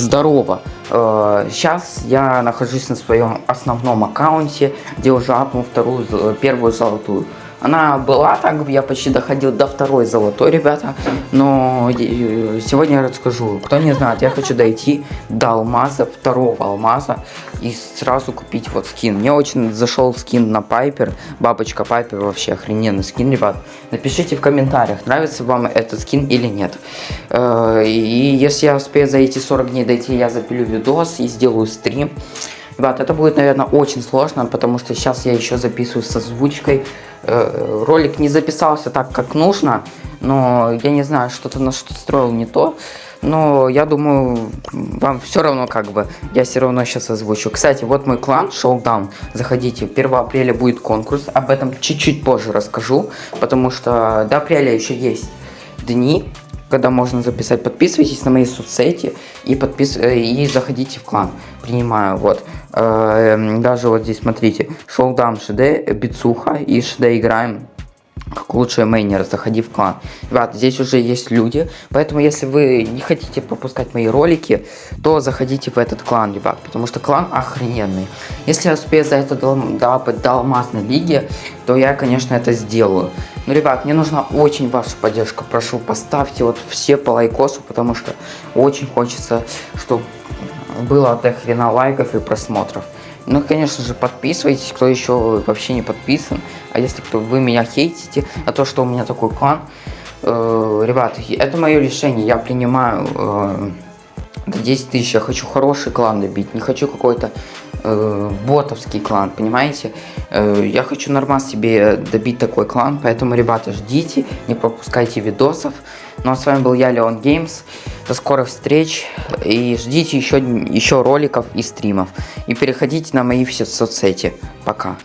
Здорово! Сейчас я нахожусь на своем основном аккаунте, где уже апнул вторую, первую золотую. Она была так, я почти доходил до второй золотой, ребята. Но сегодня я расскажу. Кто не знает, я хочу дойти до алмаза, второго алмаза, и сразу купить вот скин. Мне очень зашел скин на Пайпер. Бабочка Пайпер вообще охрененный скин, ребят. Напишите в комментариях, нравится вам этот скин или нет. Э, И если я успею за эти 40 дней дойти, я запилю видос и сделаю стрим. Ребят, это будет, наверное, очень сложно, потому что сейчас я еще записываю с озвучкой. Э, Ролик не записался так, как нужно, но я не знаю, что-то на что строил не то. Но я думаю, вам все равно как бы, я все равно сейчас озвучу. Кстати, вот мой клан Showdown, заходите, 1 апреля будет конкурс, об этом чуть-чуть позже расскажу, потому что до апреля еще есть дни, когда можно записать. Подписывайтесь на мои соцсети и, подпис... э, и заходите в клан. Принимаю, вот. Э, Даже вот здесь, смотрите, Showdown ШД, Бицуха и ШД играем как лучшие мейнеры, заходи в клан. Ребят, здесь уже есть люди, поэтому если вы не хотите пропускать мои ролики, то заходите в этот клан, ребят, потому что клан охрененный. Если я успею за это дол- долапать до алмазной лиги, то я, конечно, это сделаю. Но, ребят, мне нужна очень ваша поддержка, прошу, поставьте вот все по лайкосу, потому что очень хочется, чтобы было до хрена лайков и просмотров. Ну, конечно же, подписывайтесь, кто еще вообще не подписан. А если кто вы меня хейтите, а то, что у меня такой клан, э, ребят, это мое решение, я принимаю э, до 10 тысяч, я хочу хороший клан добить, не хочу какой-то э, ботовский клан, понимаете? Э, я хочу нормально себе добить такой клан, поэтому, ребята, ждите, не пропускайте видосов. Ну а с вами был я, Леон Геймс. До скорых встреч и ждите еще, еще роликов и стримов. И переходите на мои все соцсети. Пока.